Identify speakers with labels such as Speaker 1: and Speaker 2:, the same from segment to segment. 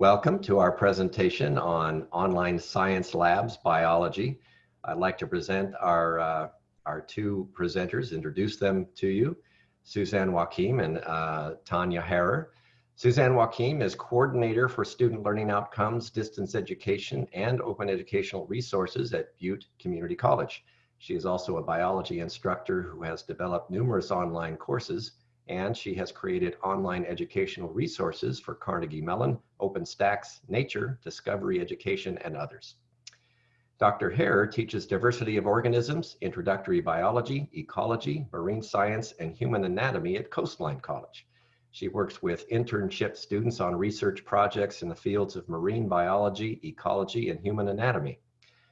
Speaker 1: Welcome to our presentation on online science labs biology. I'd like to present our, uh, our two presenters, introduce them to you, Suzanne Joachim and uh, Tanya Harrer. Suzanne Joachim is coordinator for student learning outcomes, distance education, and open educational resources at Butte Community College. She is also a biology instructor who has developed numerous online courses and she has created online educational resources for Carnegie Mellon, OpenStax, Nature, Discovery Education, and others. Dr. Harrer teaches diversity of organisms, introductory biology, ecology, marine science, and human anatomy at Coastline College. She works with internship students on research projects in the fields of marine biology, ecology, and human anatomy.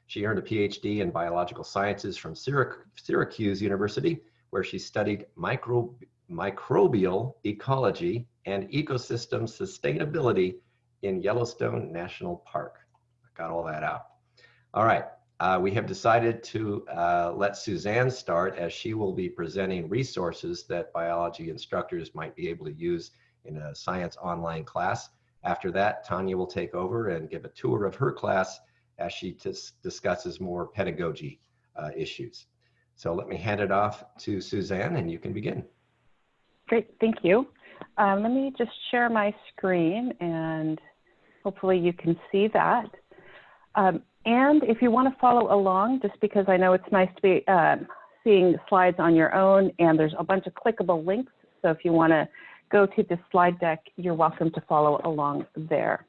Speaker 1: She earned a PhD in biological sciences from Syracuse University, where she studied micro, microbial ecology and ecosystem sustainability in Yellowstone National Park. I got all that out. All right, uh, we have decided to uh, let Suzanne start as she will be presenting resources that biology instructors might be able to use in a science online class. After that, Tanya will take over and give a tour of her class as she discusses more pedagogy uh, issues. So let me hand it off to Suzanne and you can begin.
Speaker 2: Great, thank you. Um, let me just share my screen and hopefully you can see that. Um, and if you want to follow along, just because I know it's nice to be uh, seeing slides on your own and there's a bunch of clickable links. So if you want to go to the slide deck, you're welcome to follow along there.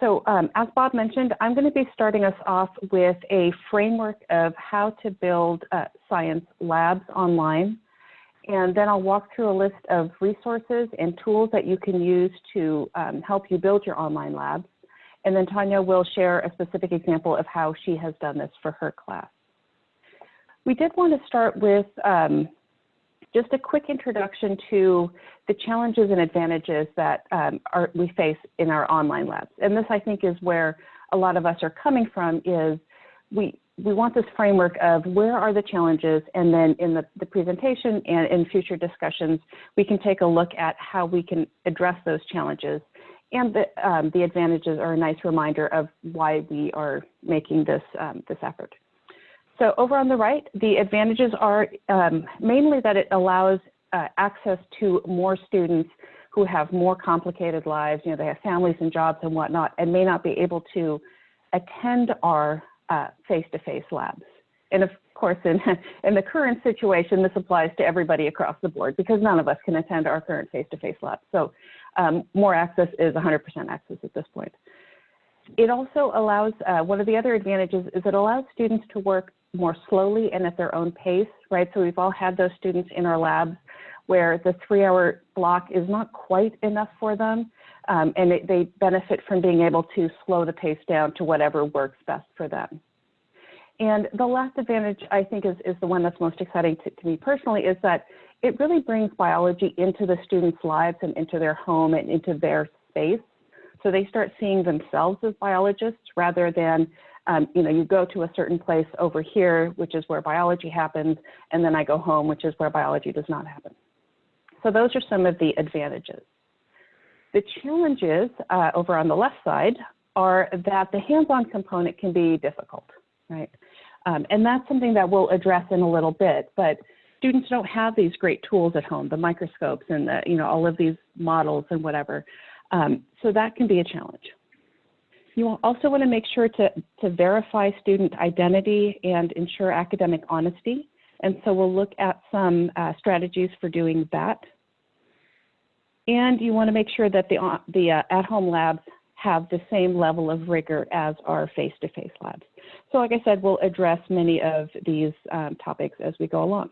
Speaker 2: So um, as Bob mentioned, I'm going to be starting us off with a framework of how to build uh, science labs online. And then I'll walk through a list of resources and tools that you can use to um, help you build your online labs. And then Tanya will share a specific example of how she has done this for her class. We did want to start with um, just a quick introduction to the challenges and advantages that um, are, we face in our online labs. And this, I think, is where a lot of us are coming from is we, we want this framework of where are the challenges, and then in the, the presentation and in future discussions, we can take a look at how we can address those challenges. And the, um, the advantages are a nice reminder of why we are making this, um, this effort. So over on the right, the advantages are um, mainly that it allows uh, access to more students who have more complicated lives. You know, they have families and jobs and whatnot, and may not be able to attend our face-to-face uh, -face labs. And of course, in, in the current situation, this applies to everybody across the board because none of us can attend our current face-to-face -face labs. So um, more access is 100% access at this point. It also allows, uh, one of the other advantages is it allows students to work more slowly and at their own pace, right? So we've all had those students in our labs where the three hour block is not quite enough for them. Um, and it, they benefit from being able to slow the pace down to whatever works best for them. And the last advantage I think is, is the one that's most exciting to, to me personally is that it really brings biology into the students' lives and into their home and into their space. So they start seeing themselves as biologists rather than um, you know, you go to a certain place over here, which is where biology happens, and then I go home, which is where biology does not happen. So those are some of the advantages. The challenges uh, over on the left side are that the hands-on component can be difficult, right? Um, and that's something that we'll address in a little bit, but students don't have these great tools at home, the microscopes and the, you know, all of these models and whatever. Um, so that can be a challenge. You also want to make sure to, to verify student identity and ensure academic honesty. And so we'll look at some uh, strategies for doing that. And you want to make sure that the, uh, the uh, at-home labs have the same level of rigor as our face-to-face -face labs. So like I said, we'll address many of these um, topics as we go along.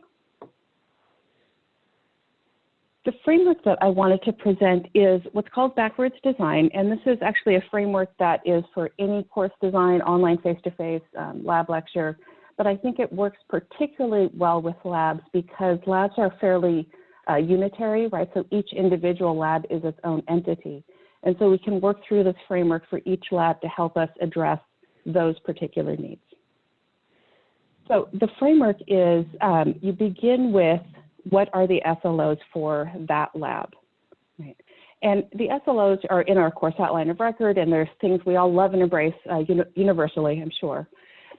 Speaker 2: The framework that I wanted to present is what's called backwards design, and this is actually a framework that is for any course design, online face-to-face, -face, um, lab lecture, but I think it works particularly well with labs because labs are fairly uh, unitary, right? So each individual lab is its own entity. And so we can work through this framework for each lab to help us address those particular needs. So the framework is um, you begin with what are the SLOs for that lab? Right. And the SLOs are in our course outline of record, and there's things we all love and embrace uh, uni universally, I'm sure.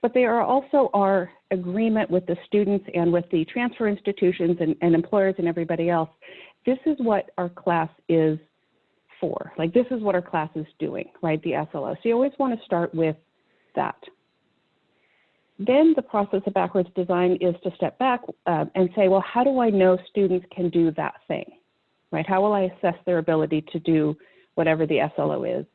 Speaker 2: But they are also our agreement with the students and with the transfer institutions and, and employers and everybody else. This is what our class is for. Like this is what our class is doing, right? The SLO. So you always want to start with that. Then the process of backwards design is to step back uh, and say, well, how do I know students can do that thing? right? How will I assess their ability to do whatever the SLO is?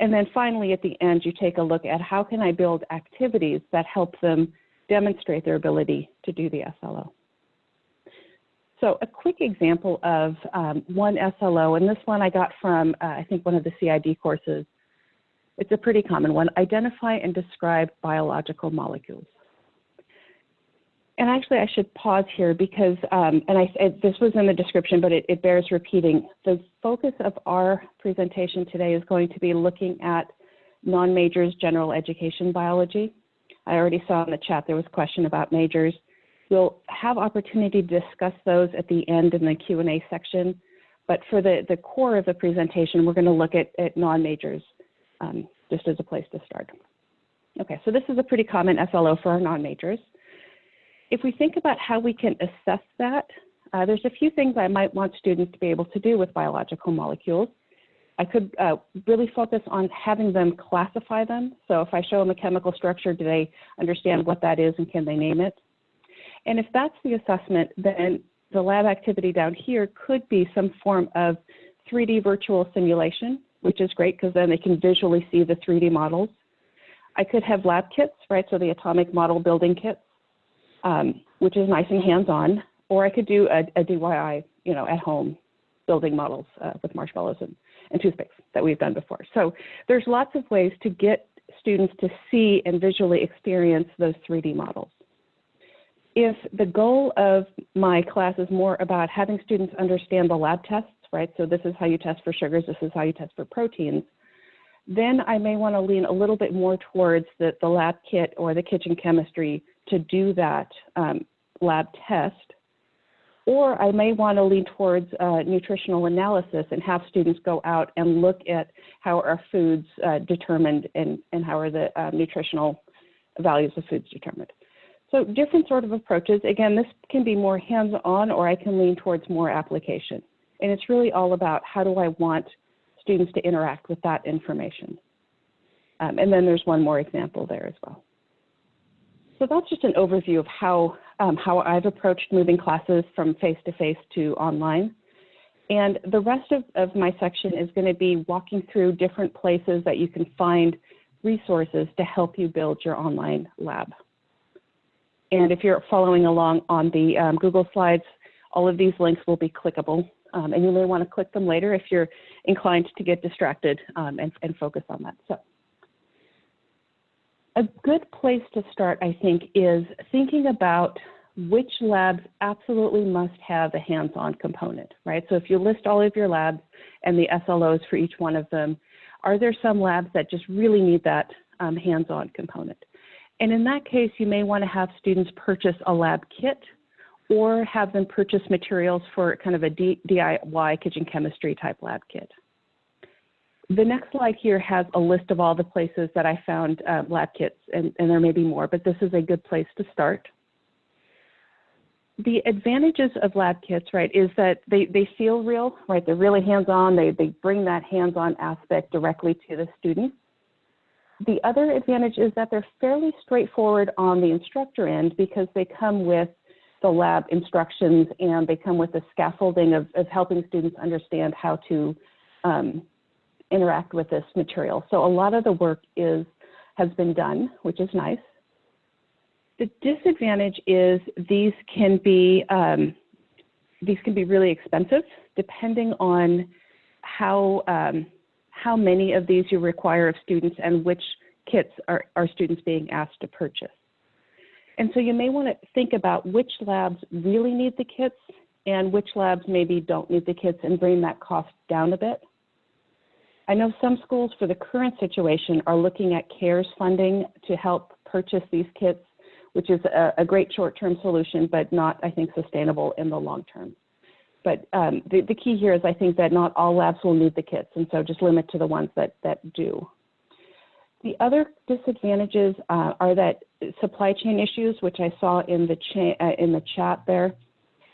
Speaker 2: And then finally, at the end, you take a look at how can I build activities that help them demonstrate their ability to do the SLO. So a quick example of um, one SLO, and this one I got from, uh, I think, one of the CID courses. It's a pretty common one, identify and describe biological molecules and actually I should pause here because, um, and I, it, this was in the description, but it, it, bears repeating. The focus of our presentation today is going to be looking at non-majors general education biology. I already saw in the chat there was a question about majors. We'll have opportunity to discuss those at the end in the Q&A section, but for the, the core of the presentation, we're gonna look at, at non-majors um, just as a place to start. Okay, so this is a pretty common SLO for our non-majors. If we think about how we can assess that, uh, there's a few things I might want students to be able to do with biological molecules. I could uh, really focus on having them classify them. So if I show them a chemical structure, do they understand what that is and can they name it? And if that's the assessment, then the lab activity down here could be some form of 3D virtual simulation, which is great because then they can visually see the 3D models. I could have lab kits, right? So the atomic model building kits um, which is nice and hands-on, or I could do a, a, DIY, you know, at home building models uh, with marshmallows and, and toothpicks that we've done before. So there's lots of ways to get students to see and visually experience those 3D models. If the goal of my class is more about having students understand the lab tests, right? So this is how you test for sugars, this is how you test for proteins, then I may want to lean a little bit more towards the, the lab kit or the kitchen chemistry to do that um, lab test. Or I may want to lean towards uh, nutritional analysis and have students go out and look at how are foods uh, determined and, and how are the uh, nutritional values of foods determined. So different sort of approaches. Again, this can be more hands-on or I can lean towards more application. And it's really all about how do I want students to interact with that information. Um, and then there's one more example there as well. So that's just an overview of how, um, how I've approached moving classes from face-to-face -to, -face to online. And the rest of, of my section is going to be walking through different places that you can find resources to help you build your online lab. And if you're following along on the um, Google Slides, all of these links will be clickable. Um, and you may want to click them later if you're inclined to get distracted um, and, and focus on that. So a good place to start, I think, is thinking about which labs absolutely must have a hands-on component, right? So if you list all of your labs and the SLOs for each one of them, are there some labs that just really need that um, hands-on component? And in that case, you may want to have students purchase a lab kit or have them purchase materials for kind of a DIY kitchen chemistry type lab kit. The next slide here has a list of all the places that I found uh, lab kits, and, and there may be more, but this is a good place to start. The advantages of lab kits, right, is that they, they feel real, right? They're really hands-on. They, they bring that hands-on aspect directly to the student. The other advantage is that they're fairly straightforward on the instructor end because they come with the lab instructions and they come with the scaffolding of, of helping students understand how to um, interact with this material. So a lot of the work is has been done, which is nice. The disadvantage is these can be um, these can be really expensive depending on how um, how many of these you require of students and which kits are, are students being asked to purchase. And so you may want to think about which labs really need the kits and which labs maybe don't need the kits and bring that cost down a bit. I know some schools for the current situation are looking at CARES funding to help purchase these kits, which is a, a great short-term solution, but not, I think, sustainable in the long term. but um, the, the key here is I think that not all labs will need the kits, and so just limit to the ones that, that do. The other disadvantages uh, are that supply chain issues, which I saw in the, cha- uh, in the chat there,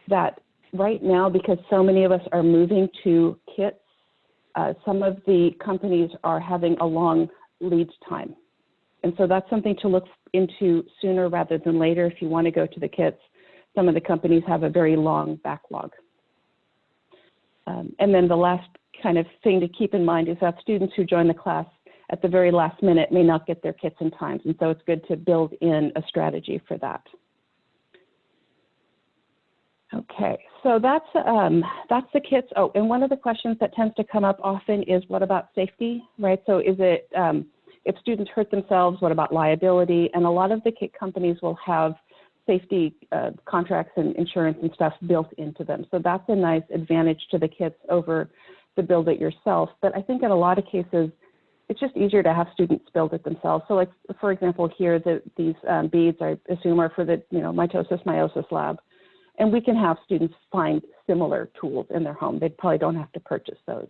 Speaker 2: that right now, because so many of us are moving to kits, uh, some of the companies are having a long lead time. And so that's something to look into sooner rather than later if you want to go to the kits. Some of the companies have a very long backlog. Um, and then the last kind of thing to keep in mind is that students who join the class at the very last minute may not get their kits in time. And so it's good to build in a strategy for that. Okay, so that's um, that's the kits. Oh, and one of the questions that tends to come up often is what about safety, right? So is it um, if students hurt themselves, what about liability? And a lot of the kit companies will have safety uh, contracts and insurance and stuff built into them. So that's a nice advantage to the kits over the build it yourself. But I think in a lot of cases, it's just easier to have students build it themselves. So like, for example, here, the, these um, beads, I assume are for the, you know, mitosis, meiosis lab. And we can have students find similar tools in their home. They probably don't have to purchase those.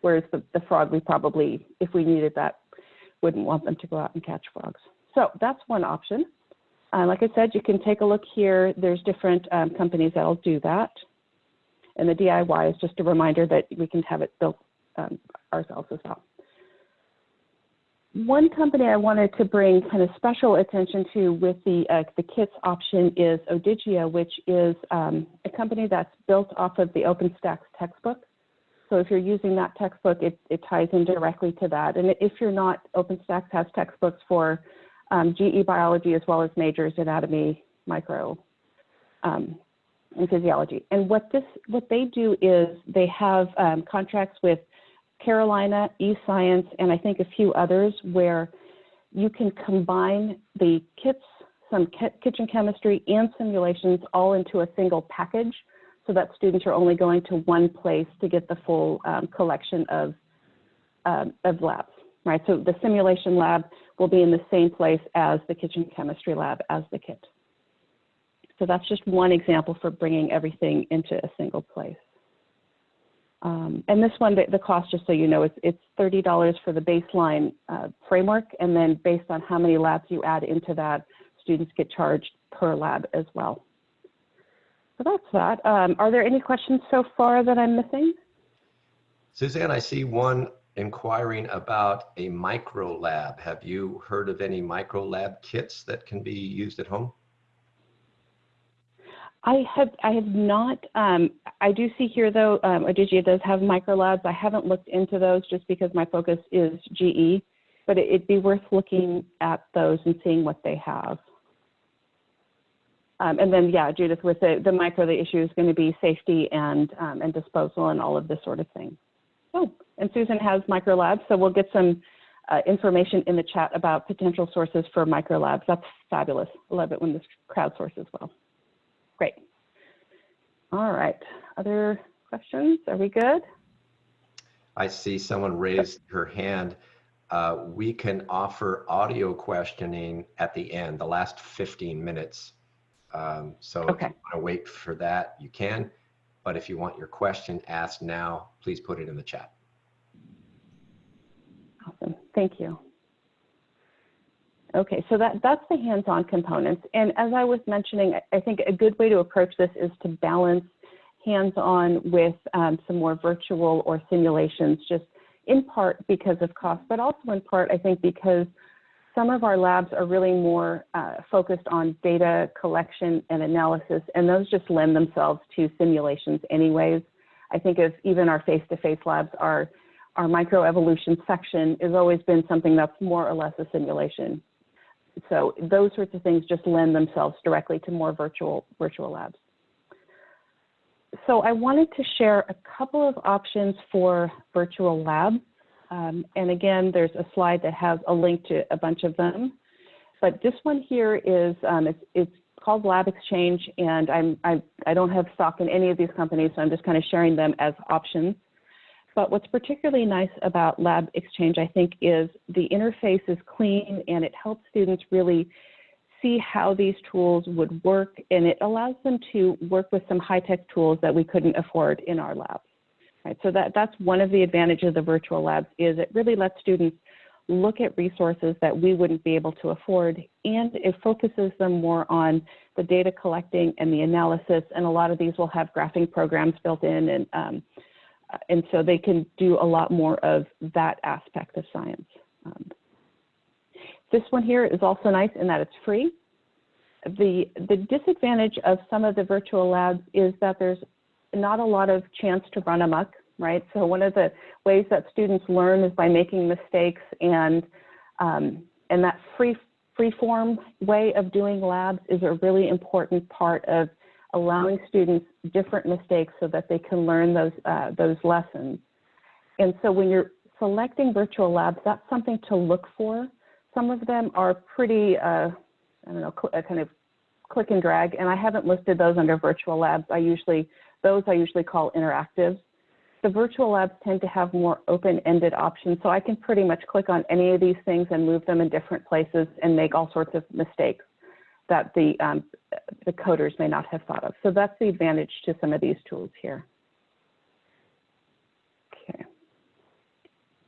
Speaker 2: Whereas the, the frog, we probably, if we needed that, wouldn't want them to go out and catch frogs. So that's one option. Uh, like I said, you can take a look here. There's different um, companies that'll do that. And the DIY is just a reminder that we can have it built um, ourselves as well. One company I wanted to bring kind of special attention to with the, uh, the kits option is Odigia, which is um, a company that's built off of the OpenStax textbook. So if you're using that textbook, it, it ties in directly to that. And if you're not, OpenStax has textbooks for um, GE biology as well as majors anatomy, micro, um, and physiology. And what this, what they do is they have um, contracts with Carolina, eScience, and I think a few others where you can combine the kits, some kitchen chemistry and simulations all into a single package so that students are only going to one place to get the full um, collection of, um, of labs, right? So the simulation lab will be in the same place as the kitchen chemistry lab as the kit. So that's just one example for bringing everything into a single place. Um, and this one, the, the, cost, just so you know, it's, it's $30 for the baseline uh, framework, and then based on how many labs you add into that, students get charged per lab as well. So that's that. Um, are there any questions so far that I'm missing?
Speaker 1: Suzanne, I see one inquiring about a micro lab. Have you heard of any micro lab kits that can be used at home?
Speaker 2: I have I have not. Um, I do see here though, um, does have micro labs. I haven't looked into those just because my focus is GE, but it, would be worth looking at those and seeing what they have. Um, and then, yeah, Judith, with the, the micro, the issue is going to be safety and um, and disposal and all of this sort of thing. Oh, and Susan has micro labs, so we'll get some uh, information in the chat about potential sources for micro labs. That's fabulous. I love it when this crowdsources well. Great. All right. Other questions? Are we good?
Speaker 1: I see someone raised her hand. Uh, we can offer audio questioning at the end, the last 15 minutes. Um, so okay. if you want to wait for that, you can. But if you want your question asked now, please put it in the chat.
Speaker 2: Awesome. Thank you. Okay, so that, that's the hands-on components. And as I was mentioning, I think a good way to approach this is to balance hands-on with um, some more virtual or simulations, just in part because of cost, but also in part, I think, because some of our labs are really more uh, focused on data collection and analysis, and those just lend themselves to simulations anyways. I think of even our face-to-face -face labs, our, our microevolution section has always been something that's more or less a simulation so those sorts of things just lend themselves directly to more virtual, virtual labs. So I wanted to share a couple of options for virtual labs. Um, and again, there's a slide that has a link to a bunch of them. But this one here is, um, it's, it's, called LabXchange, and I'm, I, I don't have stock in any of these companies, so I'm just kind of sharing them as options. But what's particularly nice about LabXchange, I think, is the interface is clean and it helps students really see how these tools would work, and it allows them to work with some high-tech tools that we couldn't afford in our labs. Right, so that, that's one of the advantages of virtual labs is it really lets students look at resources that we wouldn't be able to afford, and it focuses them more on the data collecting and the analysis, and a lot of these will have graphing programs built in, and, um, and so they can do a lot more of that aspect of science. Um, this one here is also nice in that it's free. The, the disadvantage of some of the virtual labs is that there's not a lot of chance to run amok, right? So one of the ways that students learn is by making mistakes and, um, and that free, free form way of doing labs is a really important part of allowing students different mistakes so that they can learn those, uh, those lessons. And so when you're selecting virtual labs, that's something to look for. Some of them are pretty, uh, I don't know, uh, kind of click and drag, and I haven't listed those under virtual labs. I usually, those I usually call interactive. The virtual labs tend to have more open-ended options, so I can pretty much click on any of these things and move them in different places and make all sorts of mistakes that the, um, the coders may not have thought of. So that's the advantage to some of these tools here. Okay.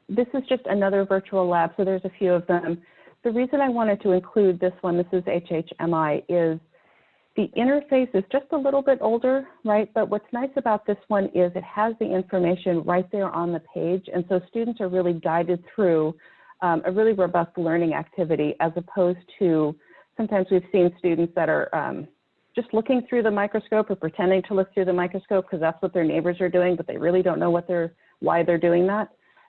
Speaker 2: This is just another virtual lab, so there's a few of them. The reason I wanted to include this one, this is HHMI, is the interface is just a little bit older, right? But what's nice about this one is it has the information right there on the page. And so students are really guided through um, a really robust learning activity as opposed to sometimes we've seen students that are um, just looking through the microscope or pretending to look through the microscope because that's what their neighbors are doing, but they really don't know what they're, why they're doing that.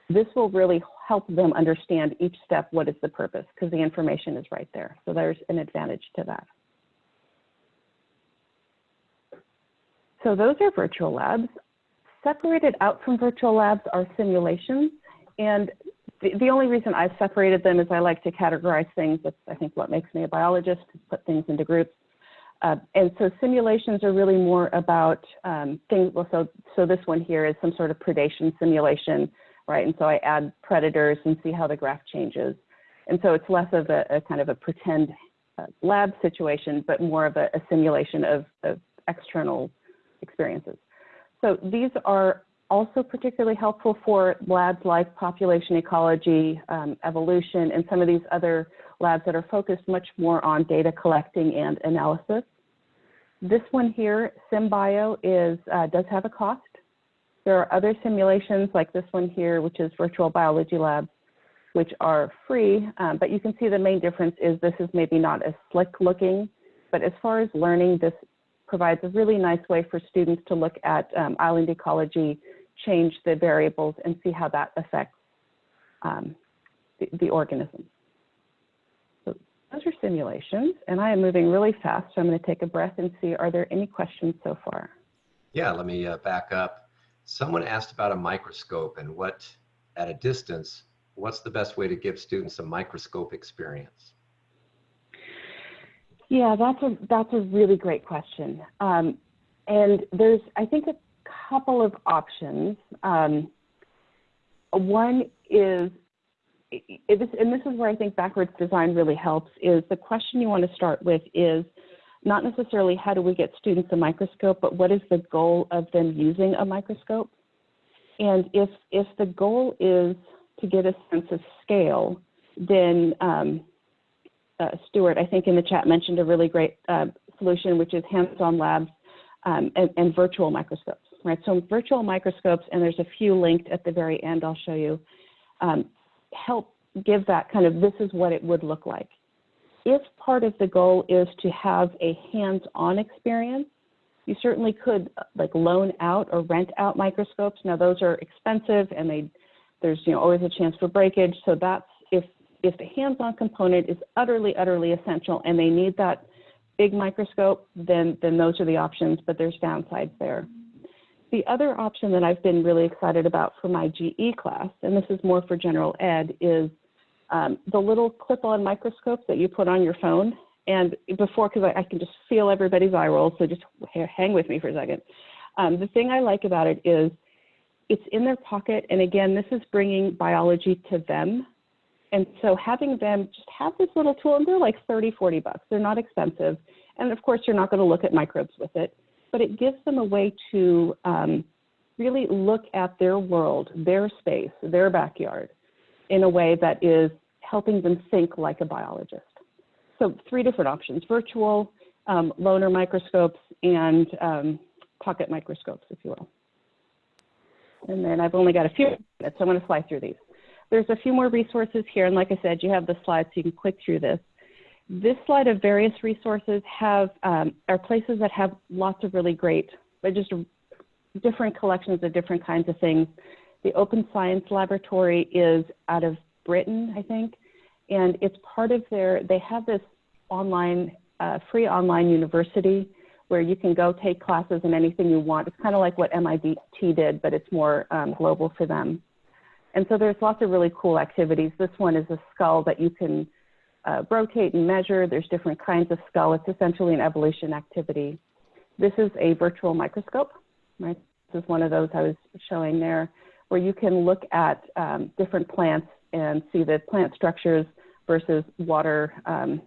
Speaker 2: This will really help them understand each step, what is the purpose, because the information is right there. So there's an advantage to that. So those are virtual labs. Separated out from virtual labs are simulations. And the, the only reason I've separated them is I like to categorize things. That's, I think, what makes me a biologist, put things into groups. Uh, and so simulations are really more about um, things, well, so, so this one here is some sort of predation simulation, right? And so I add predators and see how the graph changes. And so it's less of a, a kind of a pretend uh, lab situation, but more of a, a simulation of, of external experiences. So these are also particularly helpful for labs like population ecology, um, evolution, and some of these other labs that are focused much more on data collecting and analysis. This one here, SimBio, is, uh, does have a cost. There are other simulations like this one here, which is Virtual Biology Labs, which are free, um, but you can see the main difference is this is maybe not as slick looking, but as far as learning, this provides a really nice way for students to look at um, island ecology, change the variables, and see how that affects um, the, the organisms. So those are simulations, and I am moving really fast, so I'm going to take a breath and see, are there any questions so far?
Speaker 1: Yeah, let me uh, back up. Someone asked about a microscope and what, at a distance, what's the best way to give students a microscope experience?
Speaker 2: Yeah, that's a that's a really great question. Um, and there's I think a couple of options. Um, one is, and this is where I think backwards design really helps. Is the question you want to start with is not necessarily how do we get students a microscope, but what is the goal of them using a microscope? And if, if the goal is to get a sense of scale, then um, uh, Stuart, I think in the chat mentioned a really great uh, solution, which is hands-on labs um, and, and, virtual microscopes, right? So virtual microscopes, and there's a few linked at the very end I'll show you, um, help give that kind of, this is what it would look like. If part of the goal is to have a hands-on experience, you certainly could uh, like loan out or rent out microscopes. Now those are expensive and they, there's you know always a chance for breakage. So that's if if the hands-on component is utterly, utterly essential and they need that big microscope, then, then those are the options, but there's downsides there. The other option that I've been really excited about for my GE class, and this is more for general ed, is um, the little clip-on microscopes that you put on your phone. And before, because I, I, can just feel everybody's eye roll, so just hang with me for a second. Um, the thing I like about it is it's in their pocket, and again, this is bringing biology to them. And so having them just have this little tool, and they're like 30, 40 bucks. They're not expensive. And of course, you're not going to look at microbes with it, but it gives them a way to um, really look at their world, their space, their backyard in a way that is helping them think like a biologist. So three different options, virtual, um, loaner microscopes, and um, pocket microscopes, if you will. And then I've only got a few minutes, so I'm going to fly through these. There's a few more resources here, and like I said, you have the slides so you can click through this. This slide of various resources have um, are places that have lots of really great, but just different collections of different kinds of things. The Open Science Laboratory is out of Britain, I think, and it's part of their. They have this online, uh, free online university where you can go take classes in anything you want. It's kind of like what MIT did, but it's more um, global for them. And so there's lots of really cool activities. This one is a skull that you can uh, rotate and measure. There's different kinds of skull. It's essentially an evolution activity. This is a virtual microscope, right? This is one of those I was showing there, where you can look at um, different plants and see the plant structures versus water um,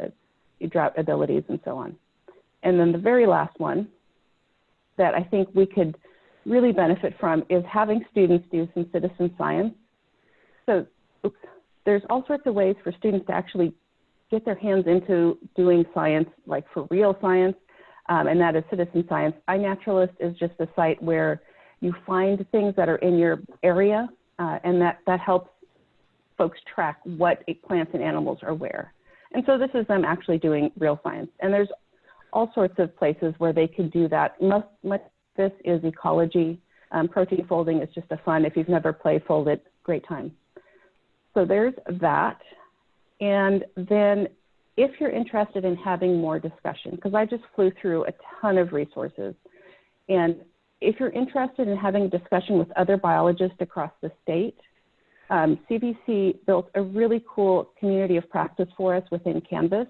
Speaker 2: uh, drought abilities and so on. And then the very last one that I think we could really benefit from is having students do some citizen science. So oops, there's all sorts of ways for students to actually get their hands into doing science, like for real science, um, and that is citizen science. iNaturalist is just a site where you find things that are in your area, uh, and that, that helps folks track what plants and animals are where. And so this is them actually doing real science. And there's all sorts of places where they can do that. Most, much this is ecology. Um, protein folding is just a fun, if you've never played Foldit, great time. So there's that. And then if you're interested in having more discussion, because I just flew through a ton of resources, and if you're interested in having a discussion with other biologists across the state, um, CVC built a really cool community of practice for us within Canvas.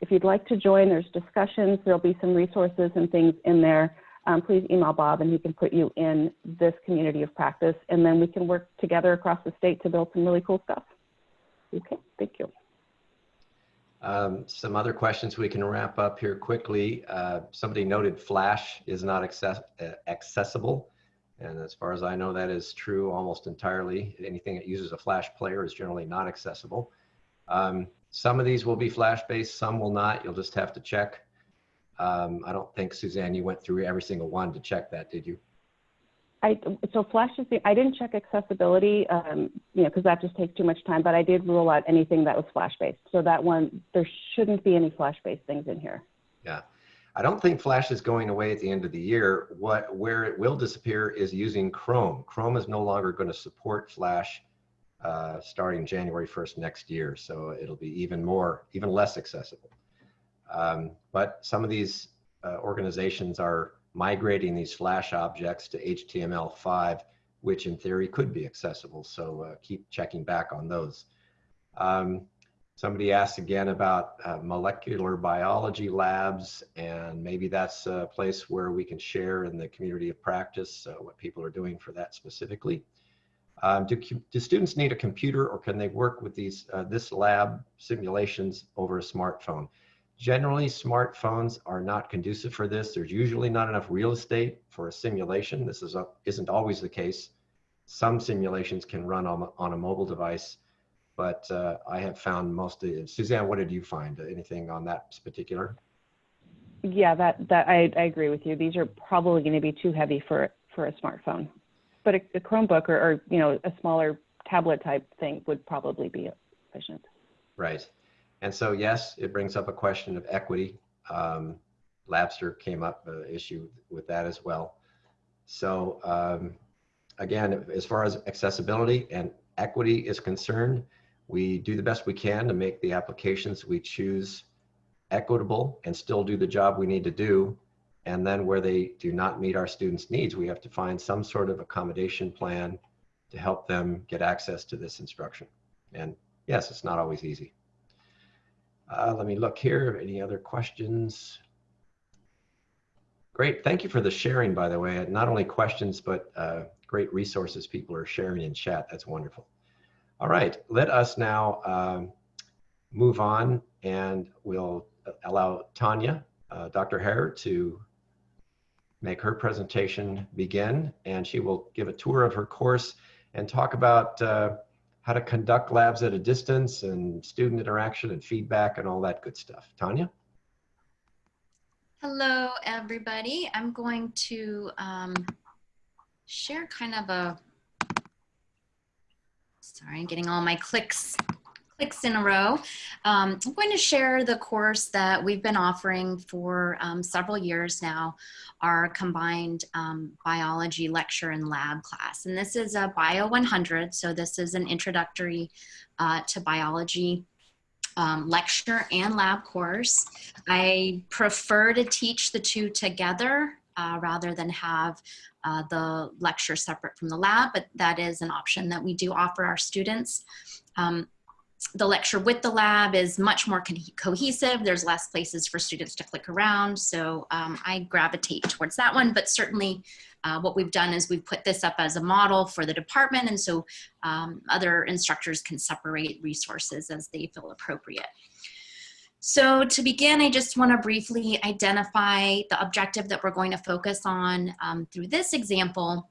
Speaker 2: If you'd like to join, there's discussions, there'll be some resources and things in there. Um, please email Bob and he can put you in this community of practice and then we can work together across the state to build some really cool stuff. Okay, thank you.
Speaker 1: Um, some other questions we can wrap up here quickly. Uh, somebody noted Flash is not access uh, accessible. And as far as I know, that is true almost entirely. Anything that uses a Flash player is generally not accessible. Um, some of these will be flash-based, some will not. You'll just have to check. Um, I don't think, Suzanne, you went through every single one to check that, did you?
Speaker 2: I, so Flash is the, I didn't check accessibility, um, you know, because that just takes too much time, but I did rule out anything that was Flash-based. So that one, there shouldn't be any Flash-based things in here.
Speaker 1: Yeah. I don't think Flash is going away at the end of the year. What Where it will disappear is using Chrome. Chrome is no longer going to support Flash uh, starting January 1st next year. So it'll be even more, even less accessible. Um, but some of these uh, organizations are migrating these Flash objects to HTML5, which in theory could be accessible. So uh, keep checking back on those. Um, somebody asked again about uh, molecular biology labs, and maybe that's a place where we can share in the community of practice uh, what people are doing for that specifically. Um, do, do, students need a computer or can they work with these uh, this lab simulations over a smartphone? Generally, smartphones are not conducive for this. There's usually not enough real estate for a simulation. This is a, isn't always the case. Some simulations can run on, on a mobile device, but uh, I have found most of Suzanne, what did you find? Anything on that particular?
Speaker 2: Yeah, that, that I, I agree with you. These are probably going to be too heavy for, for a smartphone but a, a Chromebook or, or, you know, a smaller tablet type thing would probably be efficient.
Speaker 1: Right. And so, yes, it brings up a question of equity. Um, Labster came up uh, issue with that as well. So um, again, as far as accessibility and equity is concerned, we do the best we can to make the applications we choose equitable and still do the job we need to do and then where they do not meet our students' needs, we have to find some sort of accommodation plan to help them get access to this instruction. And yes, it's not always easy. Uh, let me look here. Any other questions? Great. Thank you for the sharing, by the way. Not only questions, but uh, great resources people are sharing in chat. That's wonderful. All right, let us now um, move on and we'll allow Tanya, uh, Dr. Harrer, to make her presentation begin and she will give a tour of her course and talk about uh, how to conduct labs at a distance and student interaction and feedback and all that good stuff. Tanya?
Speaker 3: Hello, everybody. I'm going to um, share kind of a, sorry, I'm getting all my clicks clicks in a row. Um, I'm going to share the course that we've been offering for um, several years now, our combined um, biology lecture and lab class. And this is a Bio 100, so this is an introductory uh, to biology um, lecture and lab course. I prefer to teach the two together uh, rather than have uh, the lecture separate from the lab, but that is an option that we do offer our students. Um, the lecture with the lab is much more co cohesive. There's less places for students to click around. So um, I gravitate towards that one, but certainly uh, what we've done is we've put this up as a model for the department. And so um, other instructors can separate resources as they feel appropriate. So to begin, I just want to briefly identify the objective that we're going to focus on um, through this example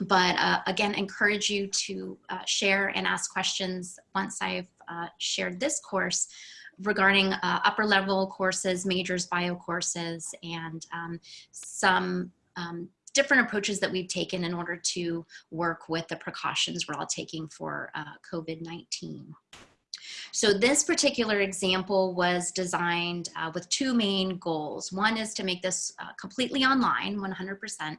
Speaker 3: but uh, again, encourage you to uh, share and ask questions once I've uh, shared this course regarding uh, upper level courses, majors bio courses, and um, some um, different approaches that we've taken in order to work with the precautions we're all taking for uh, COVID-19. So this particular example was designed uh, with two main goals. One is to make this completely online, 100%,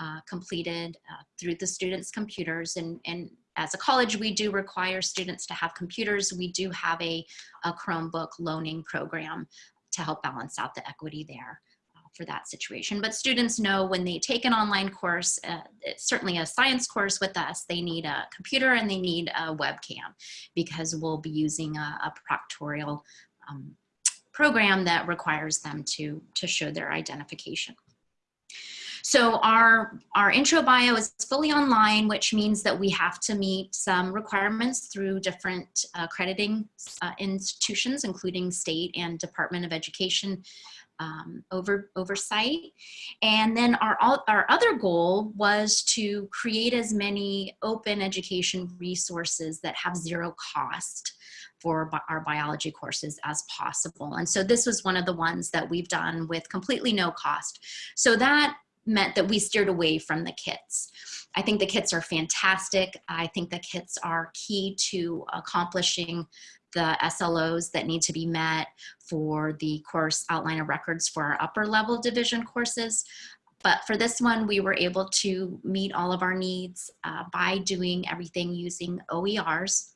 Speaker 3: uh, completed uh, through the students' computers. And, and as a college, we do require students to have computers. We do have a, a Chromebook loaning program to help balance out the equity there uh, for that situation. But students know when they take an online course, uh, certainly a science course with us, they need a computer and they need a webcam because we'll be using a, a proctorial um, program that requires them to, to show their identification. So our, our intro bio is fully online, which means that we have to meet some requirements through different uh, accrediting uh, institutions, including state and Department of Education um, over, oversight. And then our, our other goal was to create as many open education resources that have zero cost for our biology courses as possible. And so this was one of the ones that we've done with completely no cost. So that meant that we steered away from the kits. I think the kits are fantastic. I think the kits are key to accomplishing the SLOs that need to be met for the course outline of records for our upper level division courses. But for this one, we were able to meet all of our needs uh, by doing everything using OERs.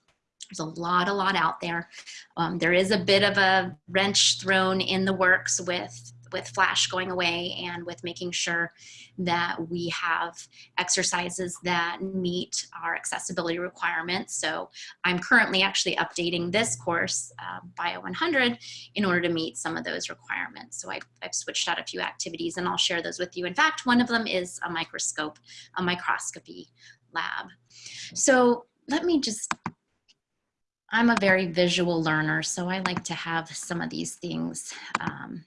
Speaker 3: There's a lot, a lot out there. Um, there is a bit of a wrench thrown in the works with with Flash going away and with making sure that we have exercises that meet our accessibility requirements. So I'm currently actually updating this course, uh, Bio 100, in order to meet some of those requirements. So I've, I've switched out a few activities and I'll share those with you. In fact, one of them is a microscope, a microscopy lab. So let me just I'm a very visual learner, so I like to have some of these things um,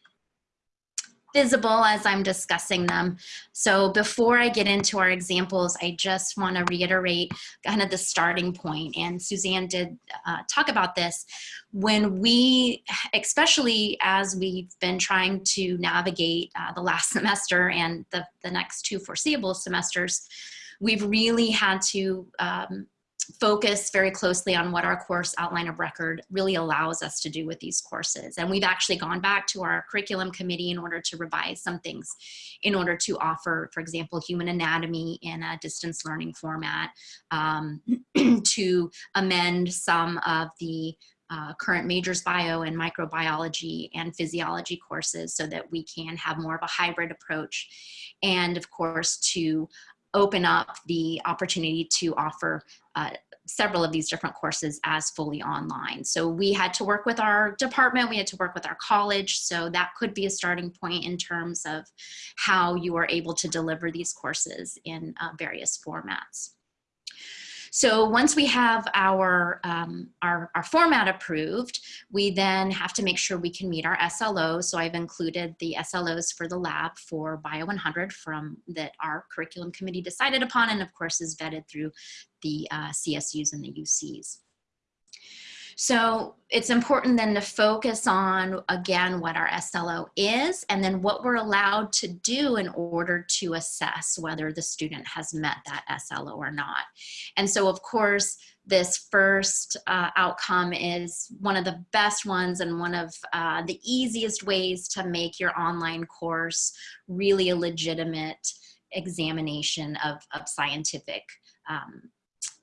Speaker 3: visible as I'm discussing them. So before I get into our examples, I just want to reiterate kind of the starting point. And Suzanne did uh, talk about this. When we, especially as we've been trying to navigate uh, the last semester and the, the next two foreseeable semesters, we've really had to um, focus very closely on what our course outline of record really allows us to do with these courses. And we've actually gone back to our curriculum committee in order to revise some things in order to offer, for example, human anatomy in a distance learning format, um, to amend some of the uh, current majors bio and microbiology and physiology courses so that we can have more of a hybrid approach. And of course, to open up the opportunity to offer uh, several of these different courses as fully online. So we had to work with our department, we had to work with our college, so that could be a starting point in terms of how you are able to deliver these courses in uh, various formats. So once we have our, um, our, our format approved, we then have to make sure we can meet our SLOs. So I've included the SLOs for the lab for Bio 100 from that our curriculum committee decided upon and of course is vetted through the uh, CSUs and the UCs. So it's important then to focus on, again, what our SLO is and then what we're allowed to do in order to assess whether the student has met that SLO or not. And so, of course, this first uh, outcome is one of the best ones and one of uh, the easiest ways to make your online course really a legitimate examination of, of scientific um,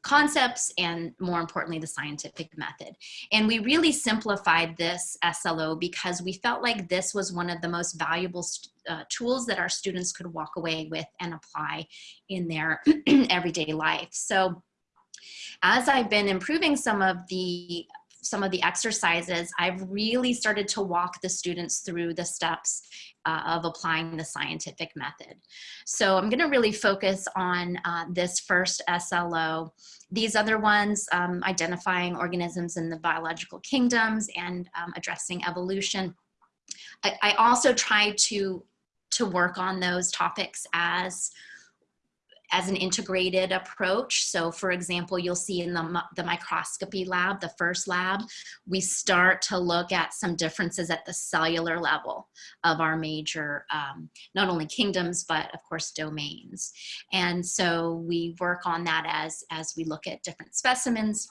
Speaker 3: concepts and more importantly the scientific method. And we really simplified this SLO because we felt like this was one of the most valuable uh, tools that our students could walk away with and apply in their everyday life. So as I've been improving some of the some of the exercises, I've really started to walk the students through the steps uh, of applying the scientific method. So I'm gonna really focus on uh, this first SLO. These other ones, um, identifying organisms in the biological kingdoms and um, addressing evolution. I, I also try to, to work on those topics as as an integrated approach. So for example, you'll see in the, the microscopy lab, the first lab, we start to look at some differences at the cellular level of our major, um, not only kingdoms, but of course domains. And so we work on that as, as we look at different specimens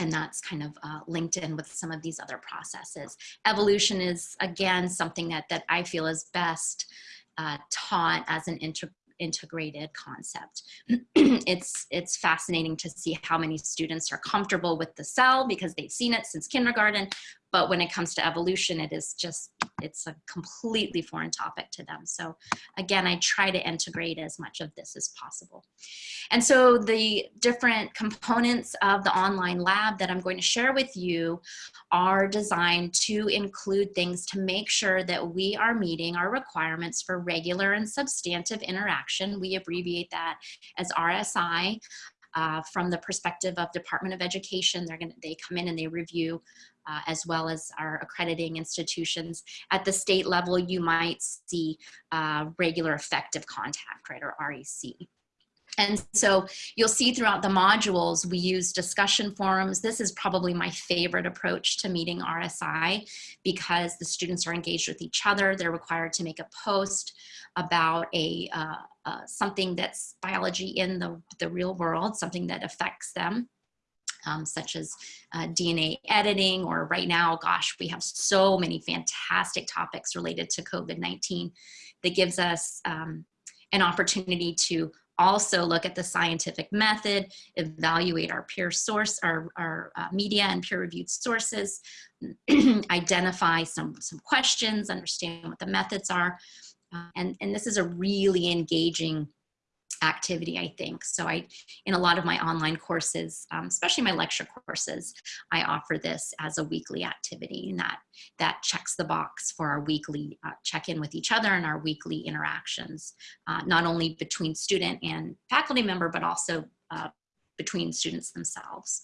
Speaker 3: and that's kind of uh, linked in with some of these other processes. Evolution is, again, something that, that I feel is best uh, taught as an inter integrated concept. it's, it's fascinating to see how many students are comfortable with the cell because they've seen it since kindergarten, but when it comes to evolution, it is just, it's a completely foreign topic to them. So again, I try to integrate as much of this as possible. And so the different components of the online lab that I'm going to share with you are designed to include things to make sure that we are meeting our requirements for regular and substantive interaction. We abbreviate that as RSI. Uh, from the perspective of Department of Education, they're to they come in and they review uh, as well as our accrediting institutions. At the state level, you might see uh, regular effective contact, right, or REC. And so you'll see throughout the modules, we use discussion forums. This is probably my favorite approach to meeting RSI because the students are engaged with each other. They're required to make a post about a uh, uh, something that's biology in the, the real world, something that affects them um, such as uh, DNA editing, or right now, gosh, we have so many fantastic topics related to COVID-19 that gives us um, an opportunity to also look at the scientific method, evaluate our peer source, our, our uh, media and peer-reviewed sources, identify some, some questions, understand what the methods are. Uh, and, and this is a really engaging activity, I think. So I, in a lot of my online courses, um, especially my lecture courses, I offer this as a weekly activity and that, that checks the box for our weekly uh, check-in with each other and our weekly interactions, uh, not only between student and faculty member, but also uh, between students themselves.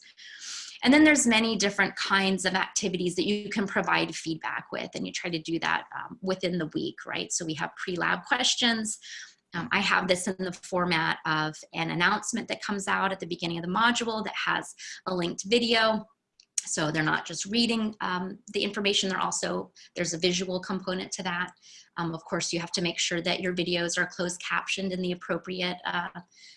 Speaker 3: And then there's many different kinds of activities that you can provide feedback with, and you try to do that um, within the week, right? So we have pre-lab questions, um, I have this in the format of an announcement that comes out at the beginning of the module that has a linked video. So they're not just reading um, the information, they're also, there's a visual component to that. Um, of course, you have to make sure that your videos are closed captioned in the appropriate uh,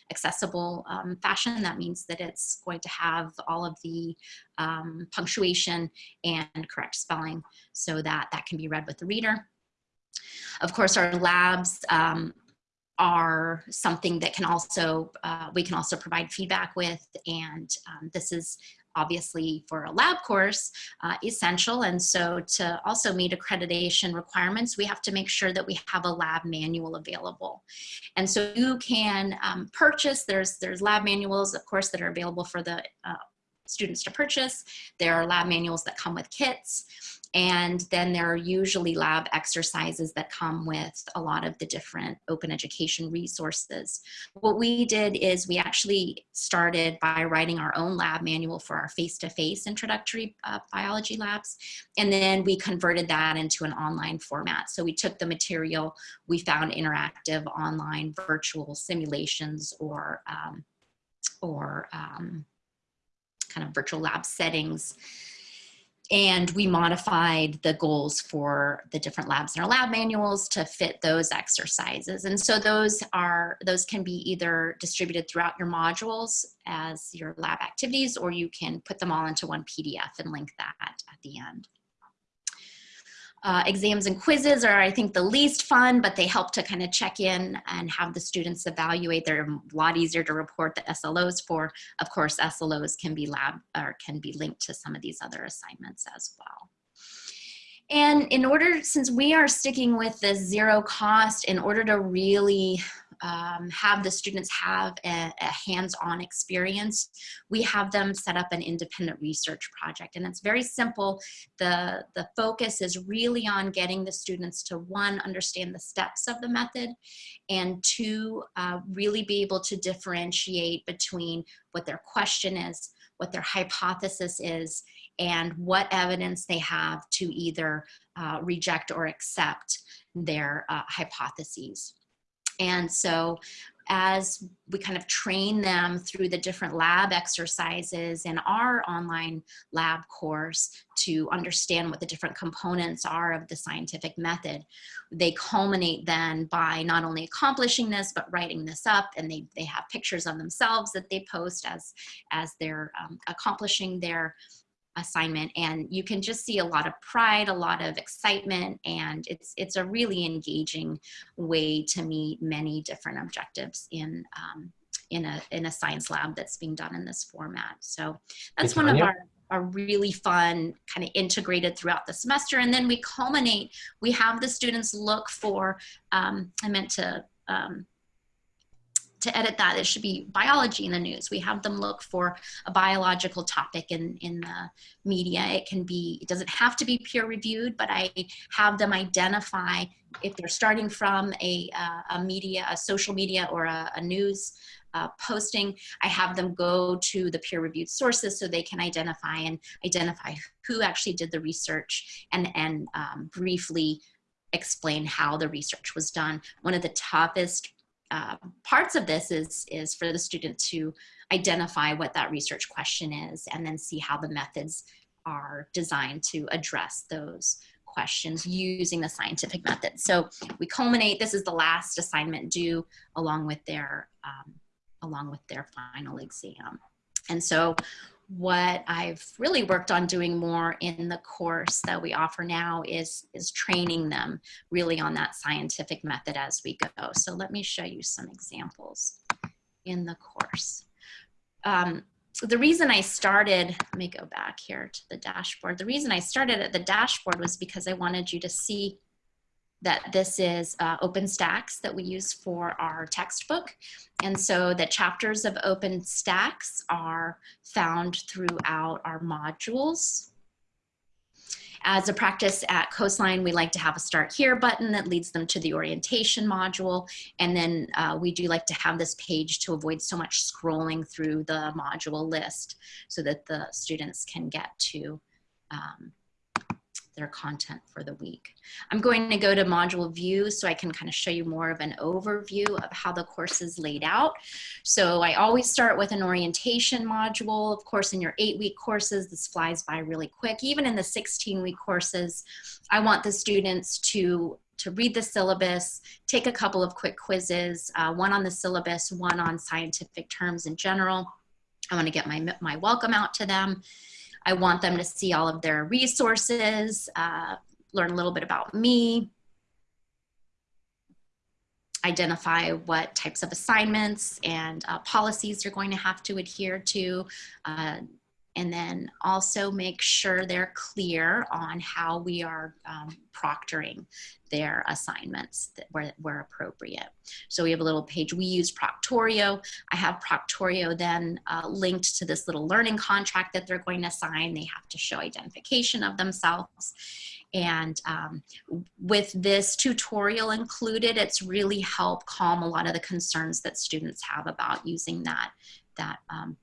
Speaker 3: accessible um, fashion. That means that it's going to have all of the um, punctuation and correct spelling so that that can be read with the reader. Of course, our labs um, are something that can also, uh, we can also provide feedback with. And um, this is obviously for a lab course uh, essential. And so to also meet accreditation requirements, we have to make sure that we have a lab manual available. And so you can um, purchase, there's, there's lab manuals, of course, that are available for the uh, students to purchase. There are lab manuals that come with kits. And then there are usually lab exercises that come with a lot of the different open education resources. What we did is we actually started by writing our own lab manual for our face-to-face -face introductory uh, biology labs. And then we converted that into an online format. So we took the material, we found interactive online virtual simulations or, um, or um, kind of virtual lab settings and we modified the goals for the different labs in our lab manuals to fit those exercises. And so those are, those can be either distributed throughout your modules as your lab activities, or you can put them all into one PDF and link that at the end. Uh, exams and quizzes are, I think, the least fun, but they help to kind of check in and have the students evaluate. They're a lot easier to report the SLOs for. Of course, SLOs can be lab or can be linked to some of these other assignments as well. And in order, since we are sticking with the zero cost, in order to really um, have the students have a, a hands-on experience, we have them set up an independent research project. And it's very simple. The, the focus is really on getting the students to one, understand the steps of the method, and two, uh, really be able to differentiate between what their question is, what their hypothesis is, and what evidence they have to either uh, reject or accept their uh, hypotheses. And so as we kind of train them through the different lab exercises in our online lab course to understand what the different components are of the scientific method. They culminate then by not only accomplishing this, but writing this up and they, they have pictures of themselves that they post as, as they're um, accomplishing their assignment and you can just see a lot of pride a lot of excitement and it's it's a really engaging way to meet many different objectives in um, in a in a science lab that's being done in this format so that's one of our are really fun, kind of integrated throughout the semester. And then we culminate, we have the students look for, um, I meant to um, to edit that, it should be biology in the news. We have them look for a biological topic in, in the media. It can be, it doesn't have to be peer reviewed, but I have them identify if they're starting from a, uh, a media, a social media or a, a news uh, posting, I have them go to the peer reviewed sources so they can identify and identify who actually did the research and, and um, briefly explain how the research was done. One of the toughest uh, parts of this is, is for the student to identify what that research question is and then see how the methods are designed to address those questions using the scientific method. So we culminate, this is the last assignment due along with their, um, along with their final exam. And so what I've really worked on doing more in the course that we offer now is, is training them really on that scientific method as we go. So let me show you some examples in the course. Um, the reason I started, let me go back here to the dashboard. The reason I started at the dashboard was because I wanted you to see that this is uh, OpenStax that we use for our textbook. And so the chapters of OpenStax are found throughout our modules. As a practice at Coastline, we like to have a start here button that leads them to the orientation module. And then uh, we do like to have this page to avoid so much scrolling through the module list so that the students can get to um, their content for the week. I'm going to go to module view so I can kind of show you more of an overview of how the course is laid out. So I always start with an orientation module. Of course, in your eight week courses, this flies by really quick. Even in the 16 week courses, I want the students to to read the syllabus, take a couple of quick quizzes, uh, one on the syllabus, one on scientific terms in general. I want to get my, my welcome out to them. I want them to see all of their resources, uh, learn a little bit about me, identify what types of assignments and uh, policies you're going to have to adhere to, uh, and then also make sure they're clear on how we are um, proctoring their assignments where, where appropriate. So we have a little page, we use Proctorio. I have Proctorio then uh, linked to this little learning contract that they're going to sign. They have to show identification of themselves. And um, with this tutorial included, it's really helped calm a lot of the concerns that students have about using that, that, um,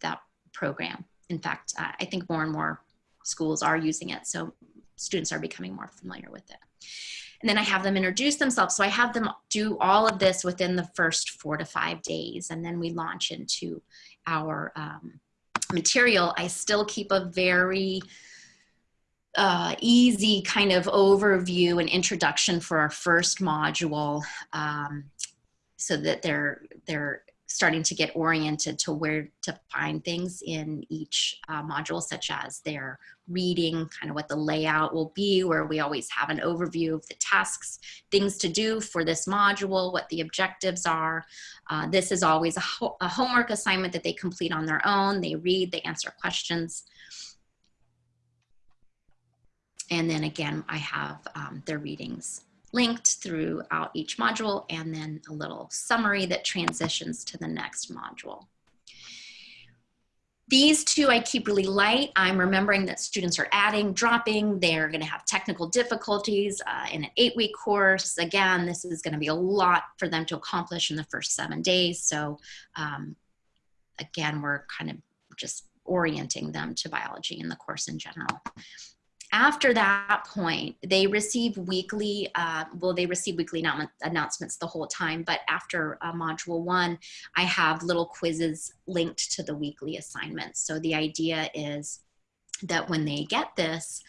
Speaker 3: that program. In fact, uh, I think more and more schools are using it, so students are becoming more familiar with it. And then I have them introduce themselves. So I have them do all of this within the first four to five days, and then we launch into our um, material. I still keep a very uh, easy kind of overview and introduction for our first module um, so that they're they're starting to get oriented to where to find things in each uh, module such as their reading kind of what the layout will be where we always have an overview of the tasks things to do for this module what the objectives are. Uh, this is always a, ho a homework assignment that they complete on their own. They read they answer questions. And then again, I have um, their readings linked throughout each module and then a little summary that transitions to the next module. These two I keep really light. I'm remembering that students are adding, dropping. They're going to have technical difficulties uh, in an eight-week course. Again, this is going to be a lot for them to accomplish in the first seven days. So um, again, we're kind of just orienting them to biology in the course in general after that point, they receive weekly, uh, well, they receive weekly announcements the whole time, but after uh, module one, I have little quizzes linked to the weekly assignments. So the idea is that when they get this,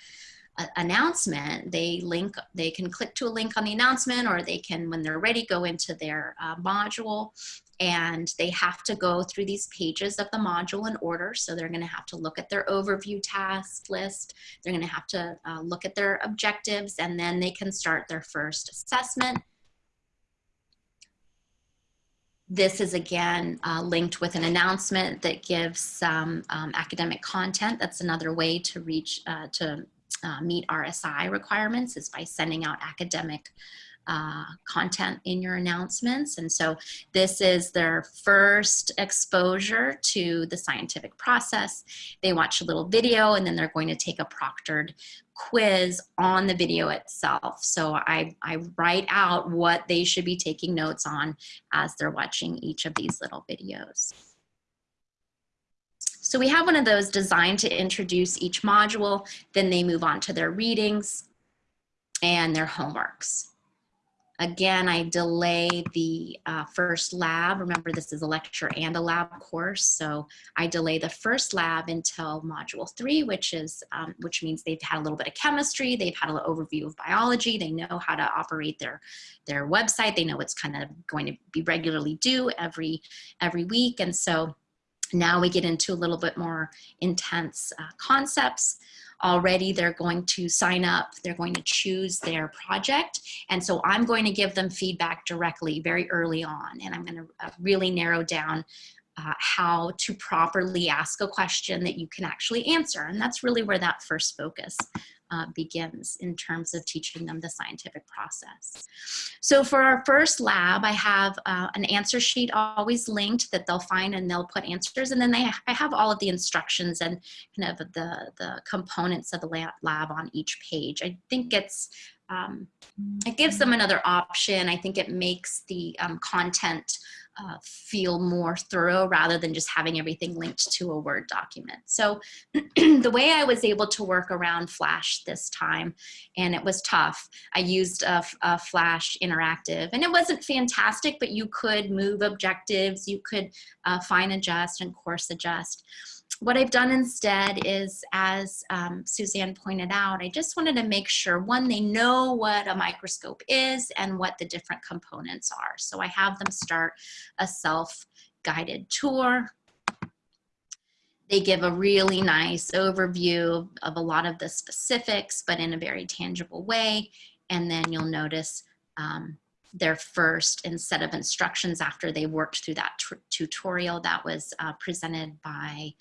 Speaker 3: announcement, they link, they can click to a link on the announcement or they can, when they're ready, go into their uh, module and they have to go through these pages of the module in order. So they're gonna have to look at their overview task list. They're gonna have to uh, look at their objectives and then they can start their first assessment. This is again uh, linked with an announcement that gives some um, academic content. That's another way to reach, uh, to uh, meet RSI requirements is by sending out academic uh, content in your announcements. And so this is their first exposure to the scientific process. They watch a little video and then they're going to take a proctored quiz on the video itself. So I, I write out what they should be taking notes on as they're watching each of these little videos. So we have one of those designed to introduce each module, then they move on to their readings and their homeworks. Again, I delay the uh, first lab. Remember, this is a lecture and a lab course. So I delay the first lab until module three, which is, um, which means they've had a little bit of chemistry. They've had an overview of biology. They know how to operate their, their website. They know what's kind of going to be regularly due every, every week. And so now we get into a little bit more intense uh, concepts already they're going to sign up, they're going to choose their project. And so I'm going to give them feedback directly very early on. And I'm going to uh, really narrow down uh, how to properly ask a question that you can actually answer. And that's really where that first focus uh, begins in terms of teaching them the scientific process. So for our first lab, I have uh, an answer sheet always linked that they'll find and they'll put answers. And then they, I have all of the instructions and kind of the, the components of the lab on each page. I think it's um, it gives them another option. I think it makes the um, content uh, feel more thorough rather than just having everything linked to a Word document. So the way I was able to work around Flash this time, and it was tough, I used a, a Flash Interactive, and it wasn't fantastic, but you could move objectives, you could uh, fine adjust and coarse adjust what I've done instead is, as um, Suzanne pointed out, I just wanted to make sure, one, they know what a microscope is and what the different components are. So I have them start a self-guided tour. They give a really nice overview of a lot of the specifics, but in a very tangible way. And then you'll notice um, their first set of instructions after they worked through that tutorial that was uh, presented by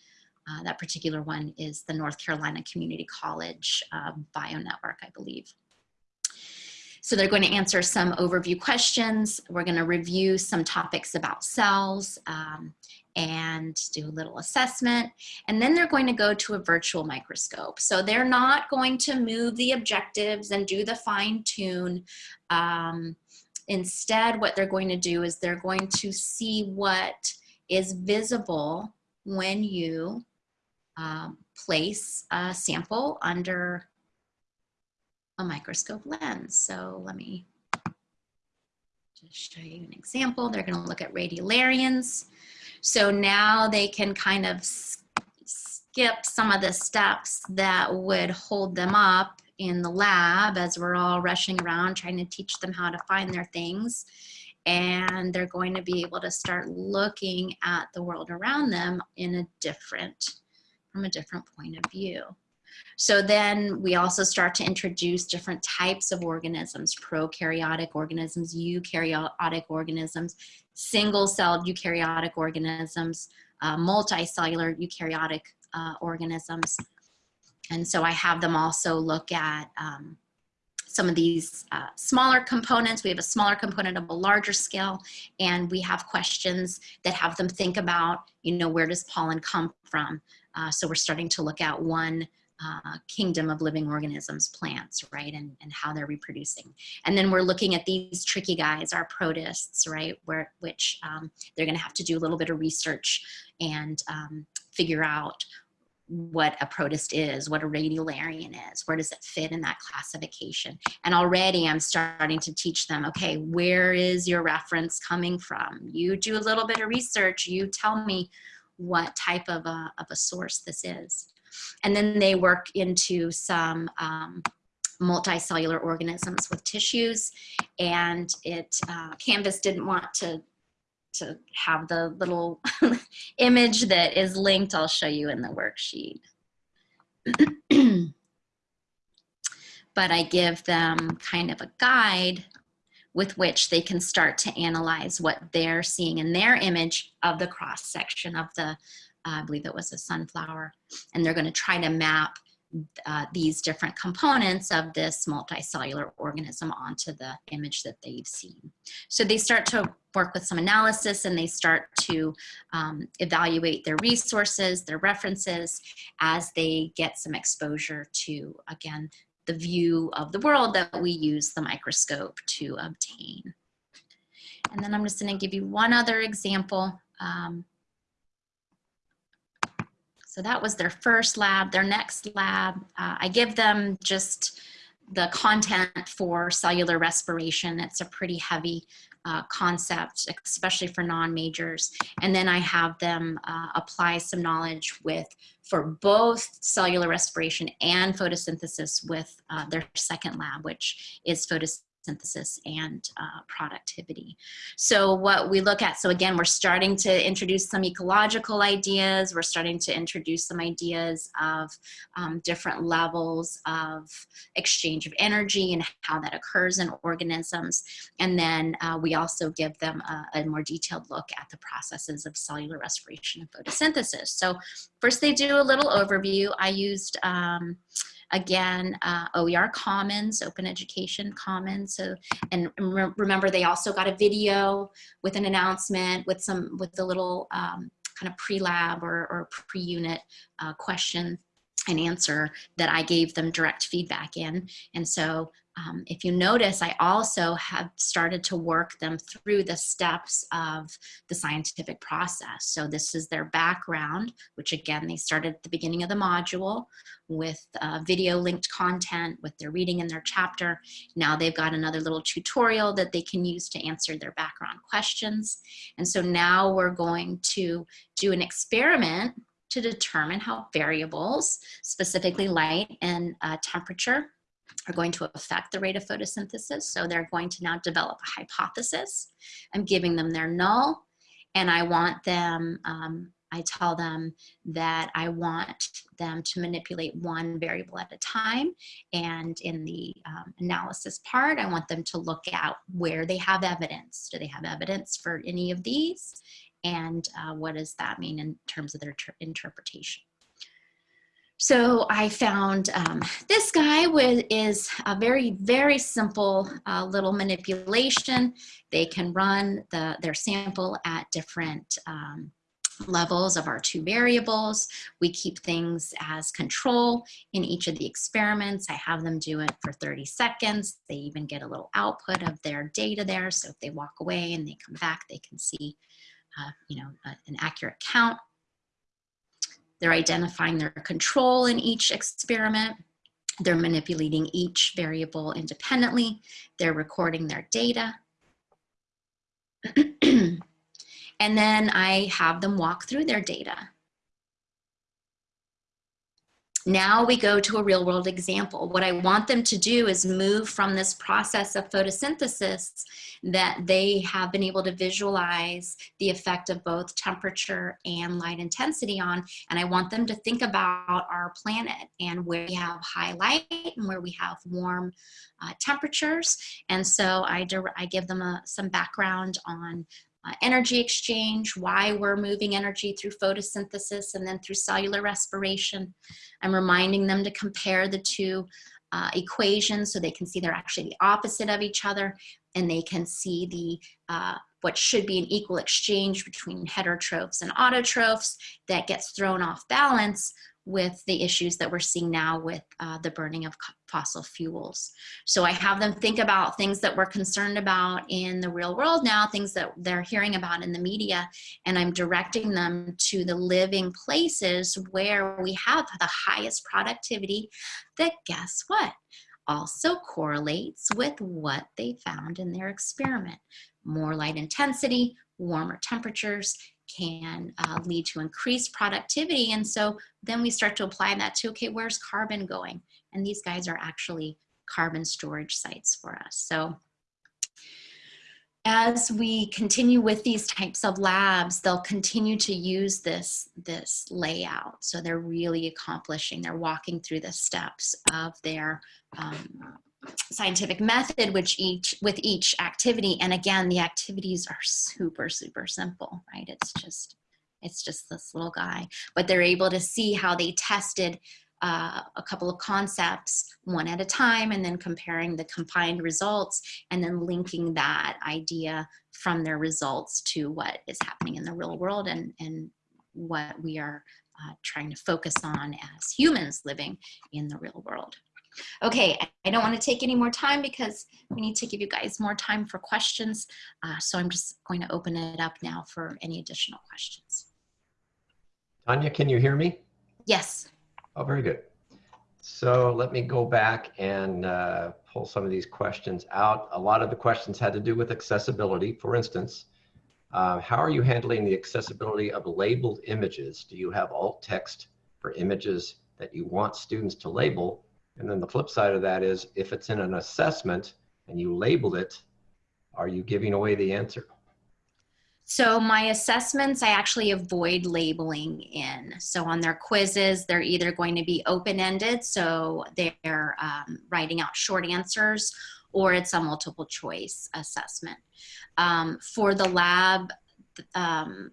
Speaker 3: Uh, that particular one is the North Carolina Community College uh, Bio Network, I believe. So they're going to answer some overview questions. We're going to review some topics about cells um, and do a little assessment. And then they're going to go to a virtual microscope. So they're not going to move the objectives and do the fine tune. Um, instead, what they're going to do is they're going to see what is visible when you um, place a sample under a microscope lens. So let me just show you an example. They're going to look at radiolarians. So now they can kind of skip some of the steps that would hold them up in the lab as we're all rushing around trying to teach them how to find their things. And they're going to be able to start looking at the world around them in a different, from a different point of view. So then we also start to introduce different types of organisms, prokaryotic organisms, eukaryotic organisms, single-celled eukaryotic organisms, uh, multicellular eukaryotic uh, organisms. And so I have them also look at um, some of these uh, smaller components. We have a smaller component of a larger scale, and we have questions that have them think about, you know, where does pollen come from? Uh, so we're starting to look at one uh, kingdom of living organisms, plants, right, and, and how they're reproducing. And then we're looking at these tricky guys, our protists, right, where which um, they're going to have to do a little bit of research and um, figure out what a protist is, what a radiolarian is, where does it fit in that classification. And already I'm starting to teach them, okay, where is your reference coming from? You do a little bit of research, you tell me what type of a, of a source this is. And then they work into some um, multicellular organisms with tissues. And it, uh, Canvas didn't want to, to have the little image that is linked. I'll show you in the worksheet. but I give them kind of a guide with which they can start to analyze what they're seeing in their image of the cross section of the I believe it was a sunflower, and they're going to try to map uh, these different components of this multicellular organism onto the image that they've seen. So they start to work with some analysis and they start to um, evaluate their resources, their references, as they get some exposure to, again, the view of the world that we use the microscope to obtain. And then I'm just gonna give you one other example. Um, so that was their first lab. Their next lab, uh, I give them just the content for cellular respiration. It's a pretty heavy uh, concept, especially for non-majors. And then I have them uh, apply some knowledge with, for both cellular respiration and photosynthesis with uh, their second lab, which is photosynthesis synthesis and uh, productivity. So what we look at, so again, we're starting to introduce some ecological ideas. We're starting to introduce some ideas of um, different levels of exchange of energy and how that occurs in organisms. And then uh, we also give them a, a more detailed look at the processes of cellular respiration and photosynthesis. So first they do a little overview. I used um, Again, uh, OER Commons, Open Education Commons. So, and re remember they also got a video with an announcement with some, with a little um, kind of pre-lab or, or pre-unit uh, question and answer that I gave them direct feedback in. And so um, if you notice, I also have started to work them through the steps of the scientific process. So this is their background, which again, they started at the beginning of the module with uh, video linked content with their reading in their chapter. Now they've got another little tutorial that they can use to answer their background questions. And so now we're going to do an experiment to determine how variables, specifically light and uh, temperature, are going to affect the rate of photosynthesis. So they're going to now develop a hypothesis. I'm giving them their null and I want them, um, I tell them that I want them to manipulate one variable at a time. And in the um, analysis part, I want them to look at where they have evidence. Do they have evidence for any of these? And uh, what does that mean in terms of their interpretation? So I found um, this guy with is a very, very simple uh, little manipulation. They can run the, their sample at different um, levels of our two variables. We keep things as control in each of the experiments. I have them do it for 30 seconds. They even get a little output of their data there. So if they walk away and they come back, they can see, uh, you know, an accurate count. They're identifying their control in each experiment. They're manipulating each variable independently. They're recording their data. and then I have them walk through their data. Now we go to a real world example. What I want them to do is move from this process of photosynthesis that they have been able to visualize the effect of both temperature and light intensity on. And I want them to think about our planet and where we have high light and where we have warm uh, temperatures. And so I, I give them a, some background on uh, energy exchange, why we're moving energy through photosynthesis and then through cellular respiration. I'm reminding them to compare the two uh, equations so they can see they're actually the opposite of each other and they can see the uh, what should be an equal exchange between heterotrophs and autotrophs that gets thrown off balance with the issues that we're seeing now with uh, the burning of fossil fuels. So I have them think about things that we're concerned about in the real world now, things that they're hearing about in the media, and I'm directing them to the living places where we have the highest productivity that guess what? Also correlates with what they found in their experiment. More light intensity, warmer temperatures, can uh, lead to increased productivity. And so then we start to apply that to, okay, where's carbon going? And these guys are actually carbon storage sites for us. So as we continue with these types of labs, they'll continue to use this, this layout. So they're really accomplishing, they're walking through the steps of their um, scientific method which each with each activity and again the activities are super super simple right it's just it's just this little guy but they're able to see how they tested uh, a couple of concepts one at a time and then comparing the combined results and then linking that idea from their results to what is happening in the real world and and what we are uh, trying to focus on as humans living in the real world. Okay, I don't want to take any more time because we need to give you guys more time for questions. Uh, so I'm just going to open it up now for any additional questions.
Speaker 1: Tanya, can you hear me?
Speaker 3: Yes.
Speaker 1: Oh, very good. So let me go back and uh, pull some of these questions out. A lot of the questions had to do with accessibility. For instance, uh, how are you handling the accessibility of labeled images? Do you have alt text for images that you want students to label and then the flip side of that is if it's in an assessment and you labeled it, are you giving away the answer?
Speaker 3: So my assessments, I actually avoid labeling in. So on their quizzes, they're either going to be open-ended, so they're um, writing out short answers, or it's a multiple choice assessment. Um, for the lab, um,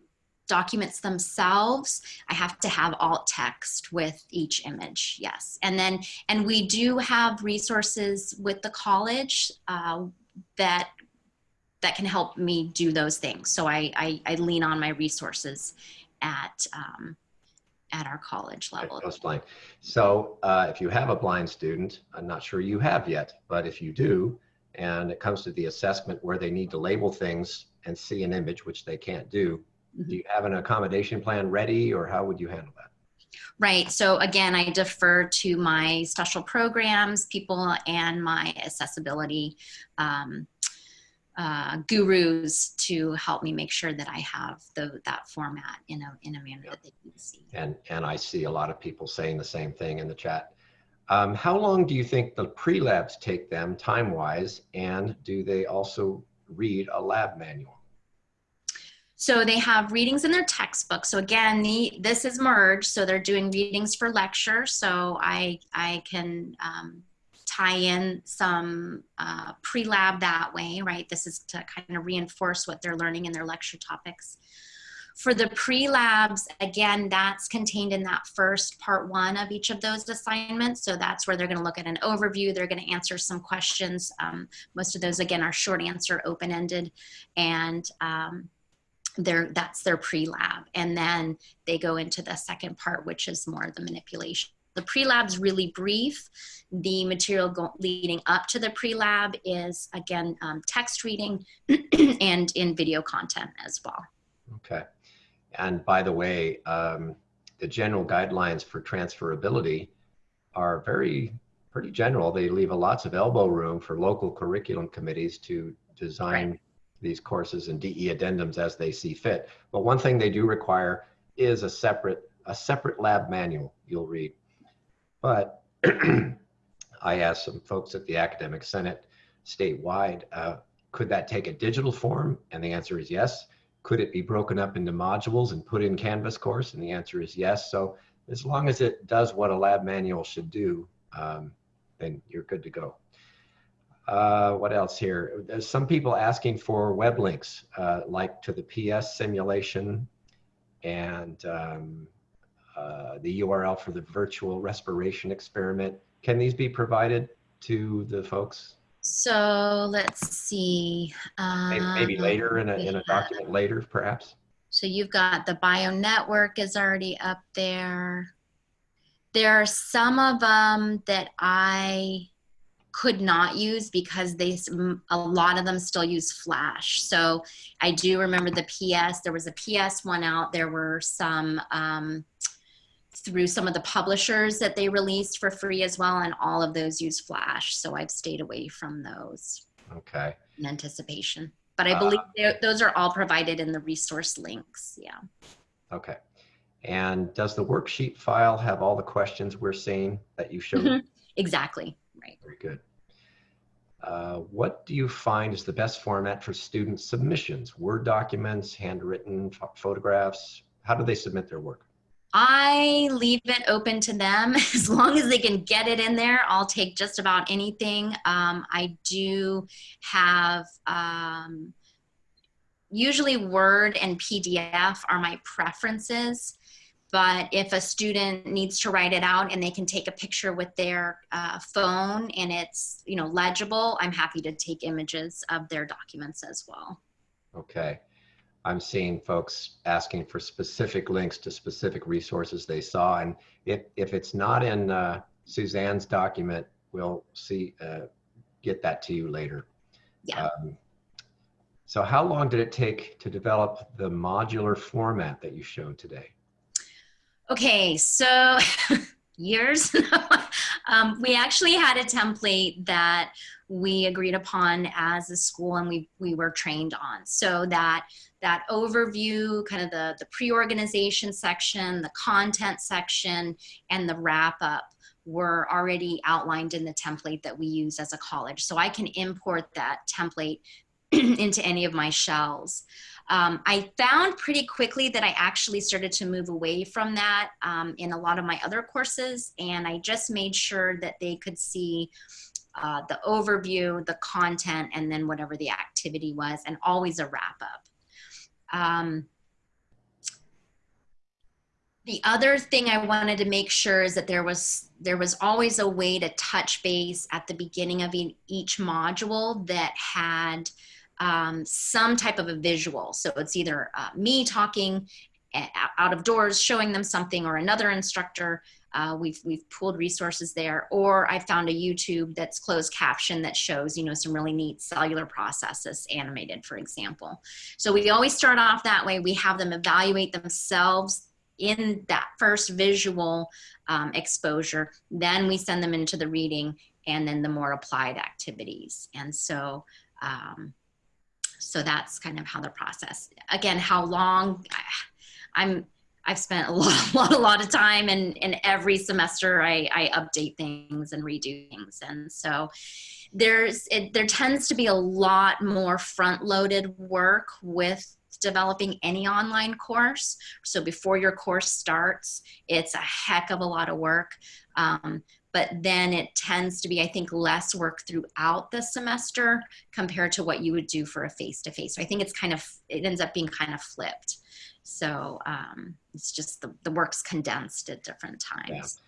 Speaker 3: documents themselves, I have to have alt text with each image, yes. And then, and we do have resources with the college uh, that that can help me do those things. So I, I, I lean on my resources at um, at our college level.
Speaker 1: blind. So uh, if you have a blind student, I'm not sure you have yet, but if you do, and it comes to the assessment where they need to label things and see an image, which they can't do, Mm-hmm. Do you have an accommodation plan ready or how would you handle that?
Speaker 3: Right. So again, I defer to my special programs people and my accessibility um, uh, gurus to help me make sure that I have the, that format in a, in a manner that they can see.
Speaker 1: And, and I see a lot of people saying the same thing in the chat. Um, how long do you think the pre-labs take them time-wise and do they also read a lab manual?
Speaker 3: So they have readings in their textbook. So again, the, this is merged. So they're doing readings for lecture. So I, I can um, tie in some uh, pre-lab that way, right? This is to kind of reinforce what they're learning in their lecture topics. For the pre-labs, again, that's contained in that first part one of each of those assignments. So that's where they're gonna look at an overview. They're gonna answer some questions. Um, most of those, again, are short answer, open-ended. And um, their that's their pre-lab. And then they go into the second part which is more the manipulation. The pre-lab's really brief. The material go- leading up to the pre-lab is again um, text reading and in video content as well.
Speaker 1: Okay. And by the way, um, the general guidelines for transferability are very, pretty general. They leave a lots of elbow room for local curriculum committees to design these courses and DE addendums as they see fit. But one thing they do require is a separate, a separate lab manual you'll read. But I asked some folks at the Academic Senate statewide, uh, could that take a digital form? And the answer is yes. Could it be broken up into modules and put in Canvas course? And the answer is yes. So as long as it does what a lab manual should do, um, then you're good to go. Uh, what else here? There's some people asking for web links, uh, like to the PS simulation and um, uh, the URL for the virtual respiration experiment. Can these be provided to the folks?
Speaker 3: so let's see
Speaker 1: Maybe, maybe
Speaker 3: Um,
Speaker 1: later in a, in a
Speaker 3: have-
Speaker 1: document later, perhaps?
Speaker 3: So you've got the bio network is already up there. There are some of them that I could not use because they a lot of them still use Flash. So I do remember the PS. There was a PS one out. There were some um, through some of the publishers that they released for free as well, and all of those use Flash. So I've stayed away from those
Speaker 1: Okay.
Speaker 3: in anticipation. But I
Speaker 1: Uh,
Speaker 3: believe they're- those are all provided in the resource links. Yeah.
Speaker 1: Okay. And does the worksheet file have all the questions we're seeing that you showed?
Speaker 3: Mhm. Exactly. Right.
Speaker 1: Very good. Uh, what do you find is the best format for student submissions? Word documents, handwritten pho- photographs? How do they submit their work?
Speaker 3: I leave it open to them as long as they can get it in there. I'll take just about anything. Um, I do have um, usually Word and PDF are my preferences. But if a student needs to write it out and they can take a picture with their uh, phone and it's you know legible, I'm happy to take images of their documents as well.
Speaker 1: Okay. I'm seeing folks asking for specific links to specific resources they saw. And if, if it's not in uh, Suzanne's document, we'll see, uh, get that to you later.
Speaker 3: Yeah.
Speaker 1: Um, so how long did it take to develop the modular format that you showed today?
Speaker 3: Okay, so years. um, we actually had a template that we agreed upon as a school and we, we were trained on. So that that overview, kind of the, the pre-organization section, the content section, and the wrap up were already outlined in the template that we use as a college. So I can import that template into any of my shells. Um, I found pretty quickly that I actually started to move away from that um, in a lot of my other courses, and I just made sure that they could see uh, the overview, the content, and then whatever the activity was, and always a wrap up. Um, the other thing I wanted to make sure is that there was there was always a way to touch base at the beginning of each module that had um, some type of a visual. So it's either uh, me talking out of doors, showing them something, or another instructor. Uh, we've we've pulled resources there, or I found a YouTube that's closed caption that shows you know some really neat cellular processes animated, for example. So we always start off that way. We have them evaluate themselves in that first visual um, exposure. Then we send them into the reading, and then the more applied activities. And so. Um, so that's kind of how the process again how long i'm i've spent a lot a lot a lot of time and in every semester i i update things and redo things. And so there's it, there tends to be a lot more front loaded work with developing any online course. So before your course starts it's a heck of a lot of work. Um, but then it tends to be i think less work throughout the semester compared to what you would do for a face-to-face so i think it's kind of it ends up being kind of flipped So um, it's just the, the work's condensed at different times.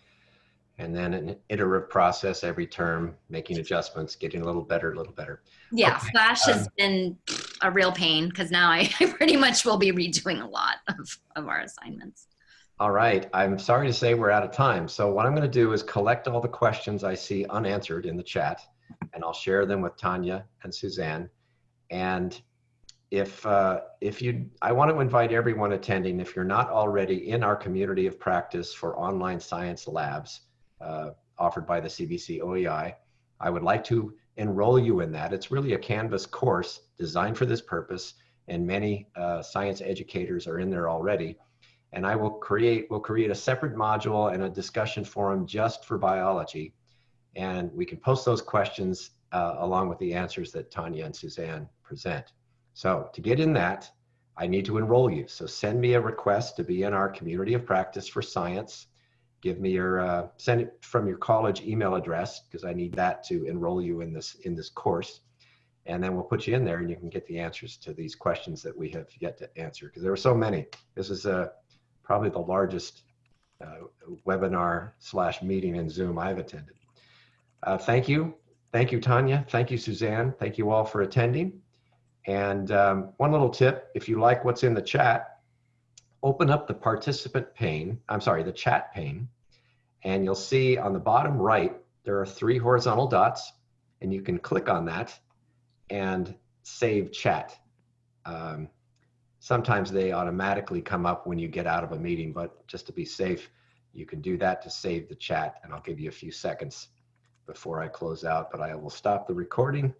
Speaker 1: And then an iterative process every term, making adjustments, getting a little better, a little better.
Speaker 3: Yeah,
Speaker 1: Okay,
Speaker 3: Flash has
Speaker 1: um,
Speaker 3: been a real pain because now I, I pretty much will be redoing a lot of, of our assignments.
Speaker 1: All right, I'm sorry to say we're out of time. So what I'm going to do is collect all the questions I see unanswered in the chat, and I'll share them with Tanya and Suzanne. And if uh, if you, I want to invite everyone attending. If you're not already in our community of practice for online science labs uh, offered by the CVC OEI, I would like to enroll you in that. It's really a Canvas course designed for this purpose, and many uh, science educators are in there already and I will create, we'll create a separate module and a discussion forum just for biology. And we can post those questions uh, along with the answers that Tanya and Suzanne present. So to get in that, I need to enroll you. So send me a request to be in our community of practice for science. Give me your, uh, send it from your college email address because I need that to enroll you in this, in this course. And then we'll put you in there and you can get the answers to these questions that we have yet to answer because there were so many. This is a, probably the largest uh, webinar slash meeting in Zoom I've attended. Uh, thank you. Thank you, Tanya. Thank you, Suzanne. Thank you all for attending. And um, one little tip, if you like what's in the chat, open up the participant pane, I'm sorry, the chat pane, and you'll see on the bottom right, there are three horizontal dots, and you can click on that and save chat. Um, Sometimes they automatically come up when you get out of a meeting, but just to be safe, you can do that to save the chat and I'll give you a few seconds before I close out, but I will stop the recording